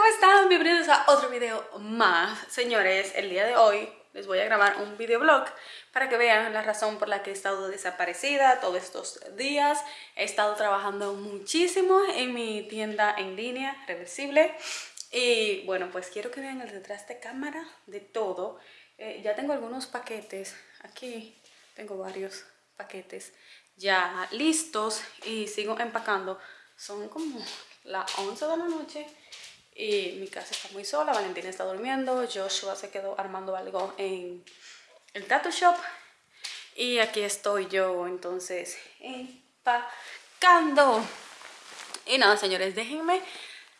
¿cómo están? Bienvenidos a otro video más. Señores, el día de hoy les voy a grabar un videoblog para que vean la razón por la que he estado desaparecida todos estos días. He estado trabajando muchísimo en mi tienda en línea, reversible. Y bueno, pues quiero que vean el detrás de cámara de todo. Eh, ya tengo algunos paquetes, aquí tengo varios paquetes ya listos y sigo empacando. Son como las 11 de la noche y mi casa está muy sola, Valentina está durmiendo, Joshua se quedó armando algo en el tattoo shop y aquí estoy yo entonces empacando. Y nada señores, déjenme,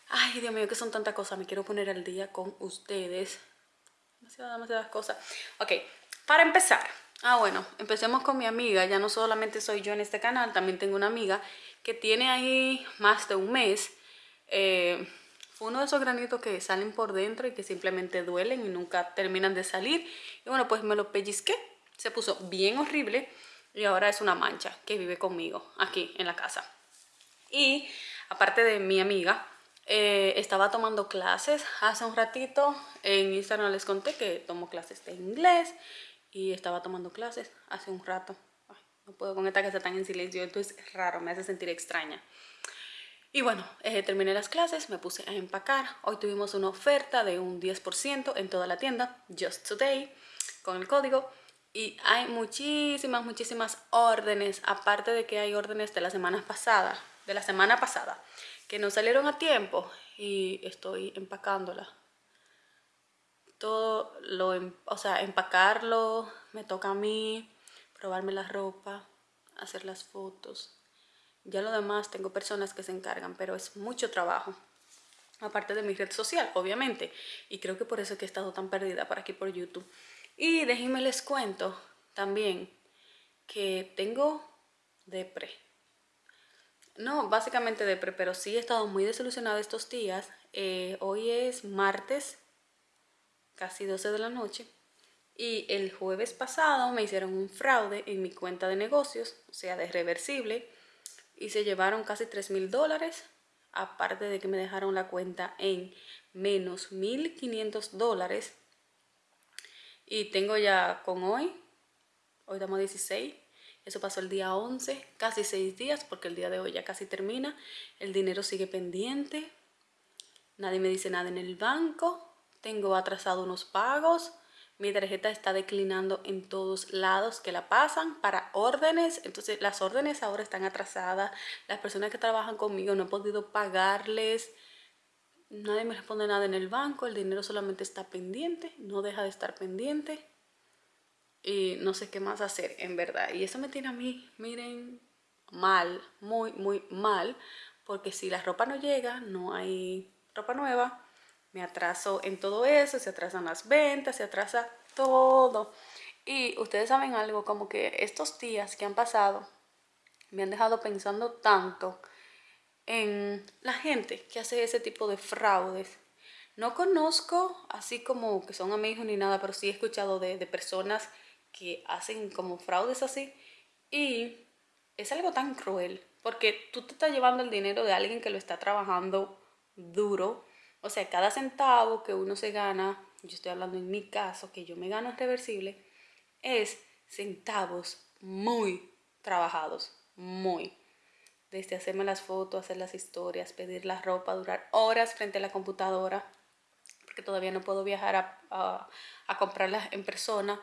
ay Dios mío que son tantas cosas, me quiero poner al día con ustedes. Demasiadas, demasiadas cosas. Ok, para empezar, ah bueno, empecemos con mi amiga, ya no solamente soy yo en este canal, también tengo una amiga que tiene ahí más de un mes. Eh, uno de esos granitos que salen por dentro y que simplemente duelen y nunca terminan de salir. Y bueno, pues me lo pellizqué, se puso bien horrible y ahora es una mancha que vive conmigo aquí en la casa. Y aparte de mi amiga, eh, estaba tomando clases hace un ratito. En Instagram les conté que tomo clases de inglés y estaba tomando clases hace un rato. no puedo con esta casa tan en silencio, esto es raro, me hace sentir extraña. Y bueno, eh, terminé las clases, me puse a empacar. Hoy tuvimos una oferta de un 10% en toda la tienda, Just Today, con el código. Y hay muchísimas, muchísimas órdenes, aparte de que hay órdenes de la semana pasada, de la semana pasada, que no salieron a tiempo y estoy empacándola. Todo lo, em, o sea, empacarlo, me toca a mí, probarme la ropa, hacer las fotos, ya lo demás tengo personas que se encargan, pero es mucho trabajo. Aparte de mi red social, obviamente. Y creo que por eso he estado tan perdida por aquí por YouTube. Y déjenme les cuento también que tengo depre. No, básicamente depre, pero sí he estado muy desilusionada estos días. Eh, hoy es martes, casi 12 de la noche. Y el jueves pasado me hicieron un fraude en mi cuenta de negocios, o sea, de reversible y se llevaron casi 3 mil dólares aparte de que me dejaron la cuenta en menos 1500 dólares. Y tengo ya con hoy hoy estamos 16 eso pasó el día 11 casi 6 días porque el día de hoy ya casi termina el dinero sigue pendiente nadie me dice nada en el banco tengo atrasado unos pagos mi tarjeta está declinando en todos lados que la pasan para órdenes. Entonces las órdenes ahora están atrasadas. Las personas que trabajan conmigo no he podido pagarles. Nadie me responde nada en el banco. El dinero solamente está pendiente. No deja de estar pendiente. Y no sé qué más hacer, en verdad. Y eso me tiene a mí, miren, mal. Muy, muy mal. Porque si la ropa no llega, no hay ropa nueva me atraso en todo eso, se atrasan las ventas, se atrasa todo. Y ustedes saben algo, como que estos días que han pasado me han dejado pensando tanto en la gente que hace ese tipo de fraudes. No conozco así como que son amigos ni nada, pero sí he escuchado de, personas que hacen como fraudes así. Y es algo tan cruel, porque tú te estás llevando el dinero de alguien que lo está trabajando duro o sea, cada centavo que uno se gana, yo estoy hablando en mi caso, que yo me gano reversible, es centavos muy trabajados, muy. Desde hacerme las fotos, hacer las historias, pedir la ropa, durar horas frente a la computadora, porque todavía no puedo viajar a, a, comprarlas en persona.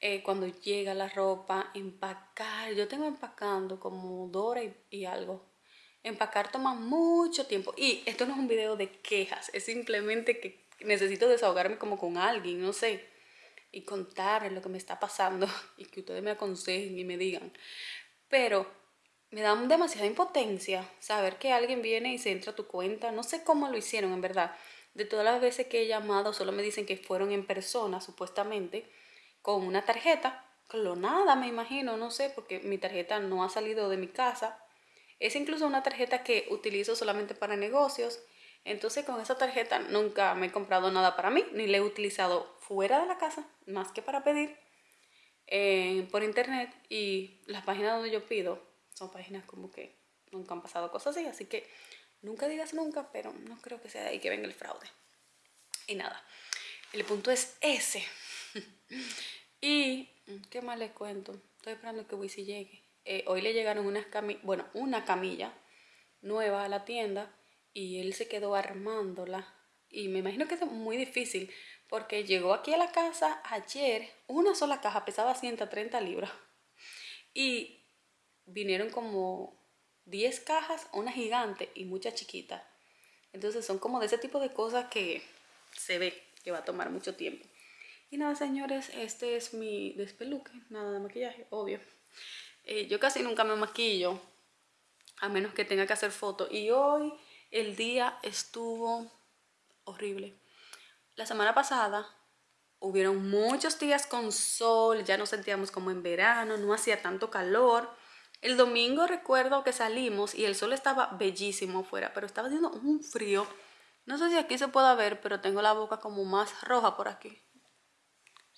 Eh, cuando llega la ropa, empacar. Yo tengo empacando como dos horas y algo Empacar toma mucho tiempo. Y esto no es un video de quejas, es simplemente que necesito desahogarme como con alguien, no sé. Y contar lo que me está pasando y que ustedes me aconsejen y me digan. Pero me da demasiada impotencia saber que alguien viene y se entra a tu cuenta. No sé cómo lo hicieron, en verdad. De todas las veces que he llamado, solo me dicen que fueron en persona, supuestamente, con una tarjeta clonada, me imagino, no sé, porque mi tarjeta no ha salido de mi casa es incluso una tarjeta que utilizo solamente para negocios. Entonces con esa tarjeta nunca me he comprado nada para mí, ni la he utilizado fuera de la casa, más que para pedir eh, por internet. Y las páginas donde yo pido son páginas como que nunca han pasado cosas así, así que Nunca digas nunca, pero no creo que sea de ahí que venga el fraude. Y nada, el punto es ese. y, ¿qué más les cuento? Estoy esperando que Wisi llegue. Eh, hoy le llegaron unas camillas, bueno, una camilla nueva a la tienda y él se quedó armándola. Y me imagino que es muy difícil porque llegó aquí a la casa ayer, una sola caja pesaba 130 libras. Y vinieron como 10 cajas, una gigante y muchas chiquitas. Entonces son como de ese tipo de cosas que se ve que va a tomar mucho tiempo. Y nada, señores, este es mi despeluque, nada de maquillaje, obvio. Eh, yo casi nunca me maquillo, a menos que tenga que hacer fotos. Y hoy el día estuvo horrible. La semana pasada hubieron muchos días con sol, ya nos sentíamos como en verano, no hacía tanto calor. El domingo recuerdo que salimos y el sol estaba bellísimo afuera, pero estaba haciendo un frío. No sé si aquí se puede ver, pero tengo la boca como más roja por aquí.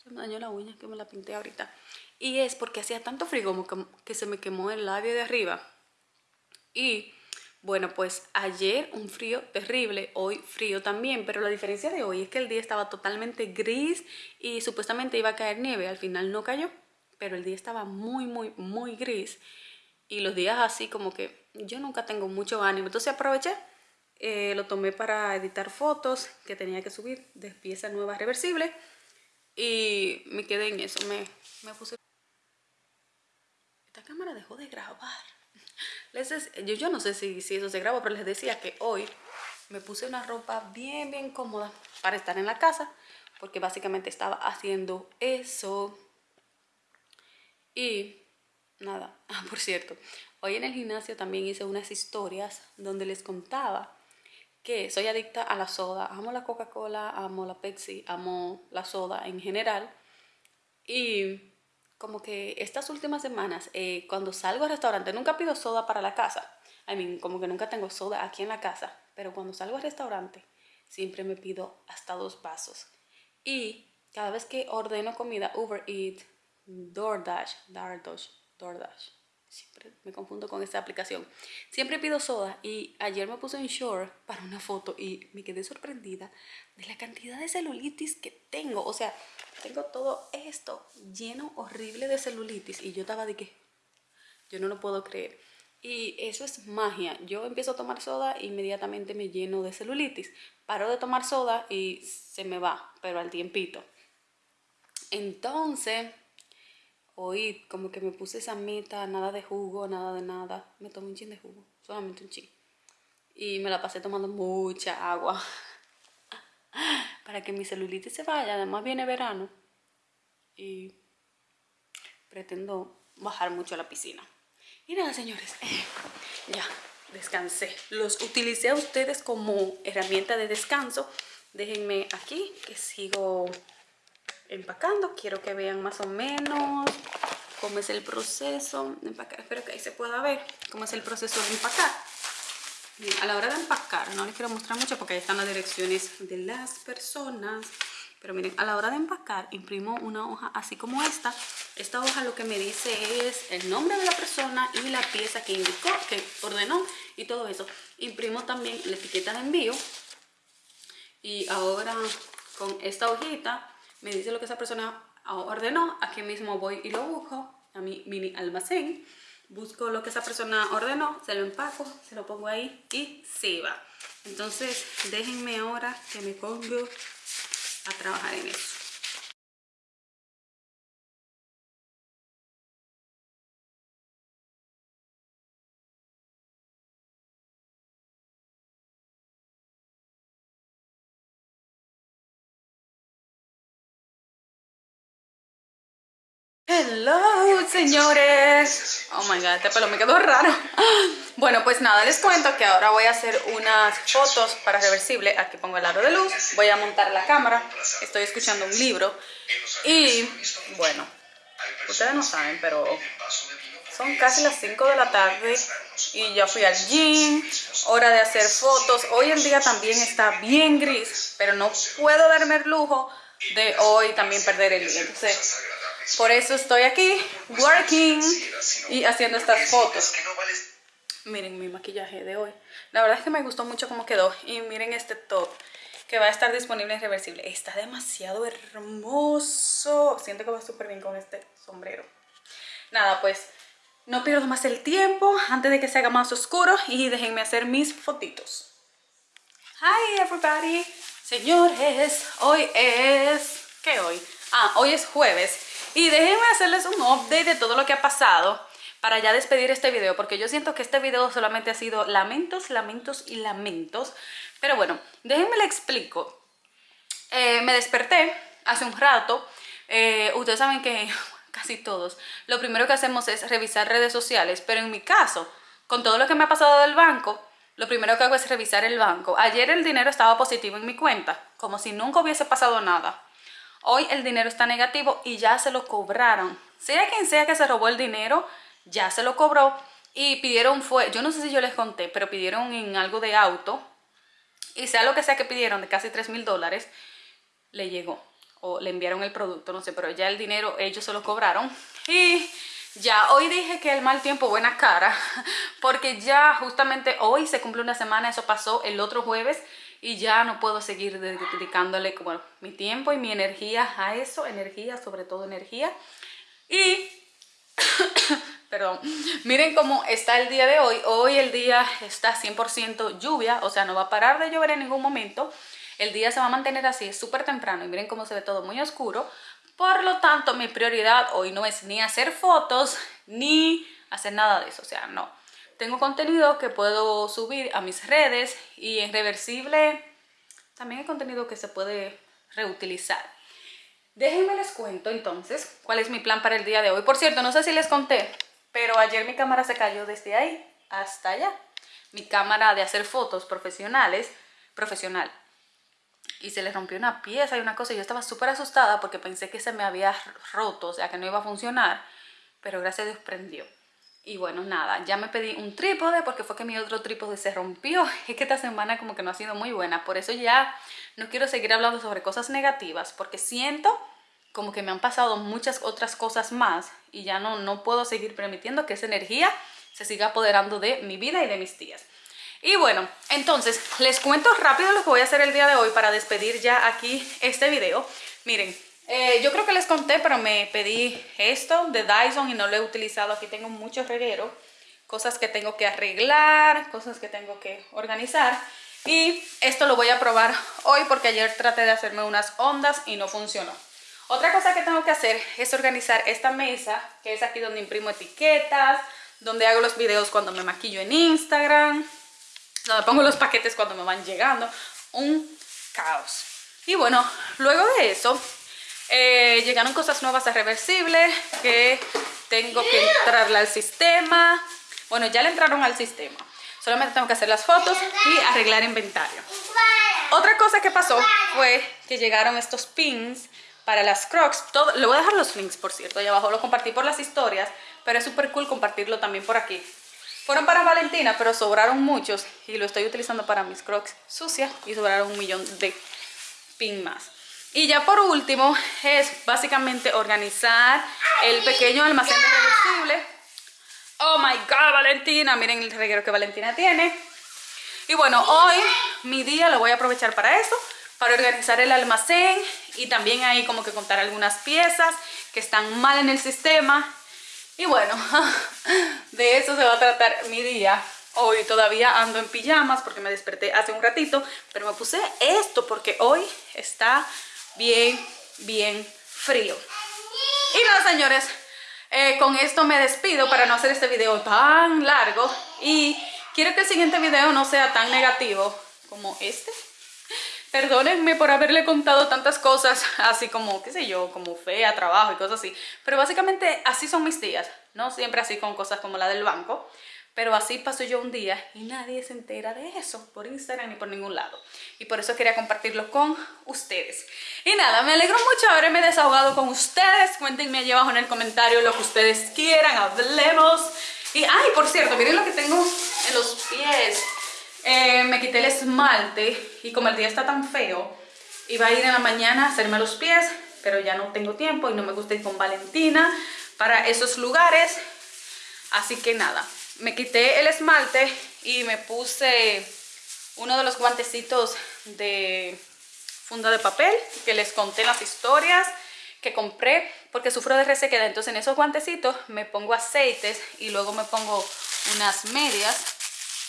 Se dañó la uña que me la pinté ahorita. Y es porque hacía tanto frío como que, se me quemó el labio de arriba. Y bueno, pues ayer un frío terrible, hoy frío también, pero la diferencia de hoy es que el día estaba totalmente gris y supuestamente iba a caer nieve, al final no cayó, pero el día estaba muy, muy, muy gris y los días así como que yo nunca tengo mucho ánimo, entonces aproveché, eh, lo tomé para editar fotos que tenía que subir de pieza nueva reversible y me quedé en eso, me, me puse esta cámara dejó de grabar. Les yo, yo no sé si, si eso se grabó, pero les decía que hoy me puse una ropa bien, bien cómoda para estar en la casa, porque básicamente estaba haciendo eso. Y nada, ah, por cierto, hoy en el gimnasio también hice unas historias donde les contaba que soy adicta a la soda, amo la Coca-Cola, amo la Pepsi, amo la soda en general. Y como que estas últimas semanas, eh, cuando salgo al restaurante, nunca pido soda para la casa. I mean, como que nunca tengo soda aquí en la casa. Pero cuando salgo al restaurante, siempre me pido hasta dos vasos. Y cada vez que ordeno comida, Uber Eats, DoorDash, DoorDash, DoorDash, siempre me confundo con esta aplicación. Siempre pido soda y ayer me puse en short para una foto y me quedé sorprendida de la cantidad de celulitis que tengo. O sea, tengo todo esto lleno horrible de celulitis y yo estaba de que yo no lo puedo creer. Y eso es magia. Yo empiezo a tomar soda e inmediatamente me lleno de celulitis. Paro de tomar soda y se me va, pero al tiempito. Entonces, hoy como que me puse esa meta, nada de jugo, nada de nada. Me tomé un chin de jugo, solamente un chin. Y me la pasé tomando mucha agua. Para que mi celulitis se vaya, además viene verano. Y pretendo bajar mucho a la piscina. Y nada, señores, ya descansé. Los utilicé a ustedes como herramienta de descanso. Déjenme aquí que sigo empacando. Quiero que vean más o menos cómo es el proceso de empacar. Espero que ahí se pueda ver cómo es el proceso de empacar. a la hora de empacar, no les quiero mostrar mucho porque ahí están las direcciones de las personas. Pero miren, a la hora de empacar, imprimo una hoja así como esta. Esta hoja lo que me dice es el nombre de la persona y la pieza que indicó, que ordenó y todo eso. Imprimo también la etiqueta de envío. Y ahora con esta hojita me dice lo que esa persona ordenó, aquí mismo voy y lo busco a mi mini almacén, busco lo que esa persona ordenó, se lo empaco, se lo pongo ahí y se va. Entonces déjenme ahora que me pongo a trabajar en eso. Hello, señores. Oh my god, este pelo me quedó raro. Bueno, pues nada, les cuento que ahora voy a hacer unas fotos para reversible. Aquí pongo el aro de luz, voy a montar la cámara. Estoy escuchando un libro. Y, bueno, ustedes no saben, pero son casi las 5 de la tarde y ya fui al gym. Hora de hacer fotos. Hoy en día también está bien gris, pero no puedo darme el lujo de hoy también perder el día. Entonces, por eso estoy aquí, working y haciendo estas fotos. Miren mi maquillaje de hoy. La verdad es que me gustó mucho cómo quedó. Y miren este top que va a estar disponible en reversible. Está demasiado hermoso. Siento que va súper bien con este sombrero. Nada, pues no pierdo más el tiempo antes de que se haga más oscuro y déjenme hacer mis fotitos. Hi everybody. Señores, hoy es... ¿Qué hoy? Ah, hoy es jueves. Y déjenme hacerles un update de todo lo que ha pasado para ya despedir este video, porque yo siento que este video solamente ha sido lamentos, lamentos y lamentos. Pero bueno, déjenme le explico. Eh, me desperté hace un rato. Eh, ustedes saben que casi todos, lo primero que hacemos es revisar redes sociales, pero en mi caso, con todo lo que me ha pasado del banco, lo primero que hago es revisar el banco. Ayer el dinero estaba positivo en mi cuenta, como si nunca hubiese pasado nada. Hoy el dinero está negativo y ya se lo cobraron. Sea quien sea que se robó el dinero, ya se lo cobró y pidieron fue, yo no sé si yo les conté, pero pidieron en algo de auto y sea lo que sea que pidieron de casi 3 mil dólares, le llegó o le enviaron el producto, no sé, pero ya el dinero ellos se lo cobraron y ya hoy dije que el mal tiempo buena cara porque ya justamente hoy se cumple una semana, eso pasó el otro jueves y ya no puedo seguir dedicándole como mi tiempo y mi energía a eso, energía, sobre todo energía y perdón, miren cómo está el día de hoy. Hoy el día está 100% lluvia, o sea, no va a parar de llover en ningún momento. El día se va a mantener así, es súper temprano y miren cómo se ve todo muy oscuro. Por lo tanto, mi prioridad hoy no es ni hacer fotos, ni hacer nada de eso, o sea, no. Tengo contenido que puedo subir a mis redes y en reversible también hay contenido que se puede reutilizar. Déjenme les cuento entonces cuál es mi plan para el día de hoy. Por cierto, no sé si les conté, pero ayer mi cámara se cayó desde ahí hasta allá. Mi cámara de hacer fotos profesionales, profesional. Y se le rompió una pieza y una cosa. Y yo estaba súper asustada porque pensé que se me había roto, o sea, que no iba a funcionar. Pero gracias a Dios prendió. Y bueno, nada, ya me pedí un trípode porque fue que mi otro trípode se rompió. Es que esta semana como que no ha sido muy buena. Por eso ya no quiero seguir hablando sobre cosas negativas porque siento como que me han pasado muchas otras cosas más y ya no, no puedo seguir permitiendo que esa energía se siga apoderando de mi vida y de mis días. Y bueno, entonces les cuento rápido lo que voy a hacer el día de hoy para despedir ya aquí este video. Miren, eh, yo creo que les conté, pero me pedí esto de Dyson y no lo he utilizado. Aquí tengo mucho reguero, cosas que tengo que arreglar, cosas que tengo que organizar. Y esto lo voy a probar hoy porque ayer traté de hacerme unas ondas y no funcionó. Otra cosa que tengo que hacer es organizar esta mesa, que es aquí donde imprimo etiquetas, donde hago los videos cuando me maquillo en Instagram, donde pongo los paquetes cuando me van llegando. Un caos. Y bueno, luego de eso, eh, llegaron cosas nuevas a Reversible que tengo que entrarle al sistema. Bueno, ya le entraron al sistema. Solamente tengo que hacer las fotos y arreglar inventario. Otra cosa que pasó fue que llegaron estos pins para las crocs. Todo, voy a dejar los links, por cierto, ahí abajo. Lo compartí por las historias, pero es súper cool compartirlo también por aquí. Fueron para Valentina, pero sobraron muchos y lo estoy utilizando para mis crocs sucias y sobraron un millón de pin más. Y ya por último es básicamente organizar el pequeño almacén de reversible. Oh my god, Valentina, miren el reguero que Valentina tiene. Y bueno, hoy mi día lo voy a aprovechar para eso para organizar el almacén y también ahí como que contar algunas piezas que están mal en el sistema. Y bueno, de eso se va a tratar mi día. Hoy todavía ando en pijamas porque me desperté hace un ratito, pero me puse esto porque hoy está bien, bien frío. Y nada, señores, eh, con esto me despido para no hacer este video tan largo y quiero que el siguiente video no sea tan negativo como este Perdónenme por haberle contado tantas cosas, así como, qué sé yo, como fea, trabajo y cosas así. Pero básicamente así son mis días, no siempre así con cosas como la del banco. Pero así paso yo un día y nadie se entera de eso por Instagram ni por ningún lado. Y por eso quería compartirlo con ustedes. Y nada, me alegro mucho haberme desahogado con ustedes. Cuéntenme allí abajo en el comentario lo que ustedes quieran, hablemos. Y, ay, por cierto, miren lo que tengo en los pies. Eh, me quité el esmalte y como el día está tan feo, iba a ir en la mañana a hacerme los pies, pero ya no tengo tiempo y no me gusta ir con Valentina para esos lugares. Así que nada, me quité el esmalte y me puse uno de los guantecitos de funda de papel que les conté las historias que compré porque sufro de resequedad. Entonces en esos guantecitos me pongo aceites y luego me pongo unas medias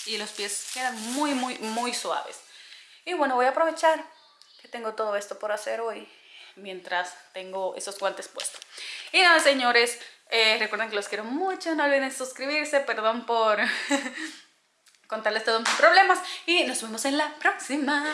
y los pies quedan muy, muy, muy suaves. Y bueno, voy a aprovechar que tengo todo esto por hacer hoy mientras tengo esos guantes puestos. Y nada, señores, eh, recuerden que los quiero mucho, no olviden suscribirse, perdón por contarles todos mis problemas y nos vemos en la próxima.